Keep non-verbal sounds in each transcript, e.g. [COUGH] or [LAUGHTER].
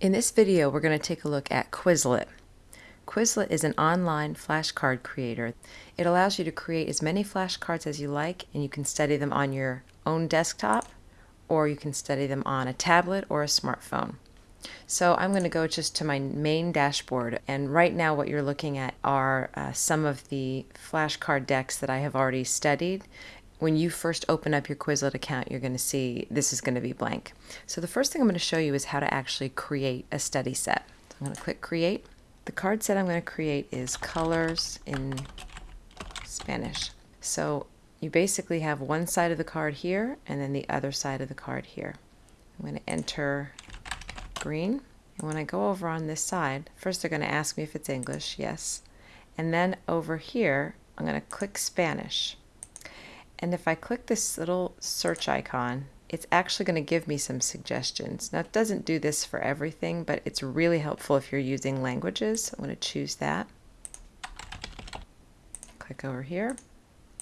In this video, we're going to take a look at Quizlet. Quizlet is an online flashcard creator. It allows you to create as many flashcards as you like, and you can study them on your own desktop, or you can study them on a tablet or a smartphone. So I'm going to go just to my main dashboard, and right now what you're looking at are uh, some of the flashcard decks that I have already studied, when you first open up your Quizlet account, you're going to see this is going to be blank. So the first thing I'm going to show you is how to actually create a study set. So I'm going to click Create. The card set I'm going to create is Colors in Spanish. So you basically have one side of the card here and then the other side of the card here. I'm going to enter green. And when I go over on this side, first they're going to ask me if it's English, yes. And then over here, I'm going to click Spanish. And if I click this little search icon, it's actually going to give me some suggestions. Now it doesn't do this for everything, but it's really helpful if you're using languages. I'm going to choose that. Click over here,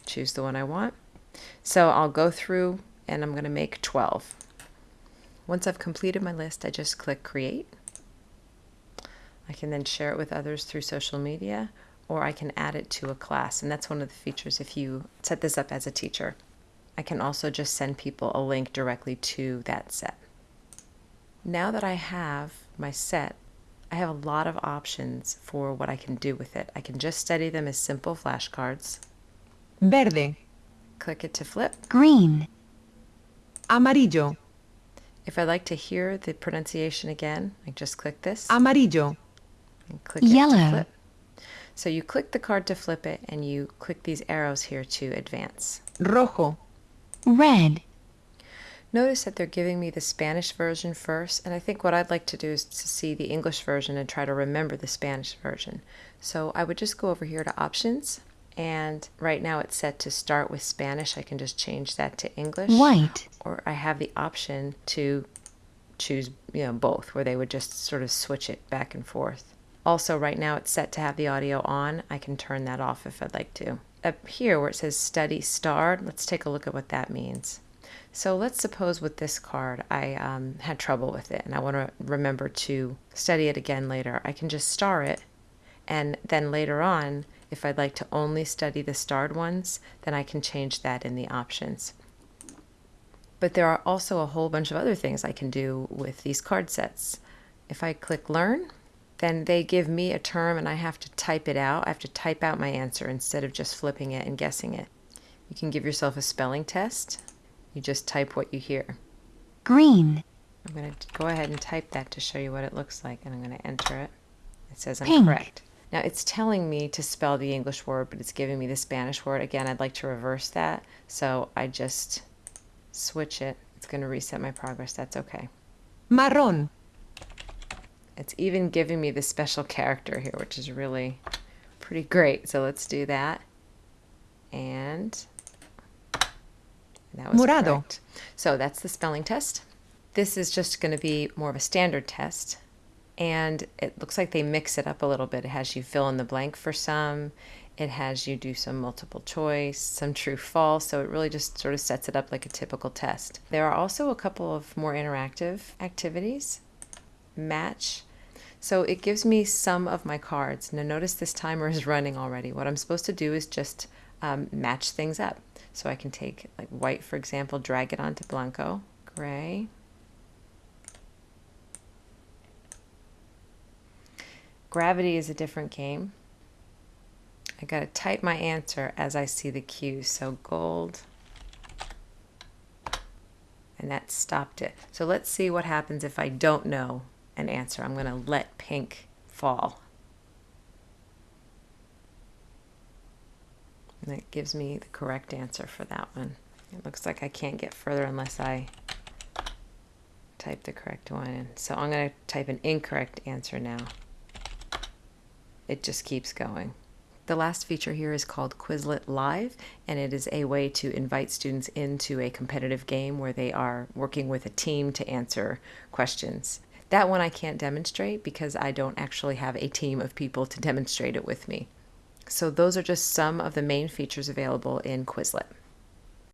choose the one I want. So I'll go through and I'm going to make 12. Once I've completed my list, I just click create. I can then share it with others through social media or I can add it to a class. And that's one of the features if you set this up as a teacher. I can also just send people a link directly to that set. Now that I have my set, I have a lot of options for what I can do with it. I can just study them as simple flashcards. Verde. Click it to flip. Green. Amarillo. If I'd like to hear the pronunciation again, I just click this. Amarillo. And click it to Yellow. Flip. So you click the card to flip it and you click these arrows here to advance. Rojo. Red. Notice that they're giving me the Spanish version first, and I think what I'd like to do is to see the English version and try to remember the Spanish version. So I would just go over here to Options, and right now it's set to start with Spanish. I can just change that to English. White. Or I have the option to choose, you know, both, where they would just sort of switch it back and forth. Also, right now it's set to have the audio on. I can turn that off if I'd like to. Up here where it says study starred, let's take a look at what that means. So let's suppose with this card I um, had trouble with it and I want to remember to study it again later. I can just star it and then later on, if I'd like to only study the starred ones, then I can change that in the options. But there are also a whole bunch of other things I can do with these card sets. If I click Learn, then they give me a term and I have to type it out. I have to type out my answer instead of just flipping it and guessing it. You can give yourself a spelling test. You just type what you hear. Green. I'm going to go ahead and type that to show you what it looks like and I'm going to enter it. It says I'm Pink. correct. Now it's telling me to spell the English word, but it's giving me the Spanish word. Again, I'd like to reverse that. So I just switch it. It's going to reset my progress. That's okay. Marrón. It's even giving me the special character here, which is really pretty great. So let's do that. And that was correct. So that's the spelling test. This is just going to be more of a standard test. And it looks like they mix it up a little bit. It has you fill in the blank for some. It has you do some multiple choice, some true false. So it really just sort of sets it up like a typical test. There are also a couple of more interactive activities match. So it gives me some of my cards. Now notice this timer is [LAUGHS] running already. What I'm supposed to do is just um, match things up. So I can take like white, for example, drag it onto Blanco, gray. Gravity is a different game. I got to type my answer as I see the cue. So gold, and that stopped it. So let's see what happens if I don't know an answer. I'm going to let pink fall. And it gives me the correct answer for that one. It looks like I can't get further unless I type the correct one in. So I'm going to type an incorrect answer now. It just keeps going. The last feature here is called Quizlet Live, and it is a way to invite students into a competitive game where they are working with a team to answer questions. That one I can't demonstrate because I don't actually have a team of people to demonstrate it with me. So those are just some of the main features available in Quizlet.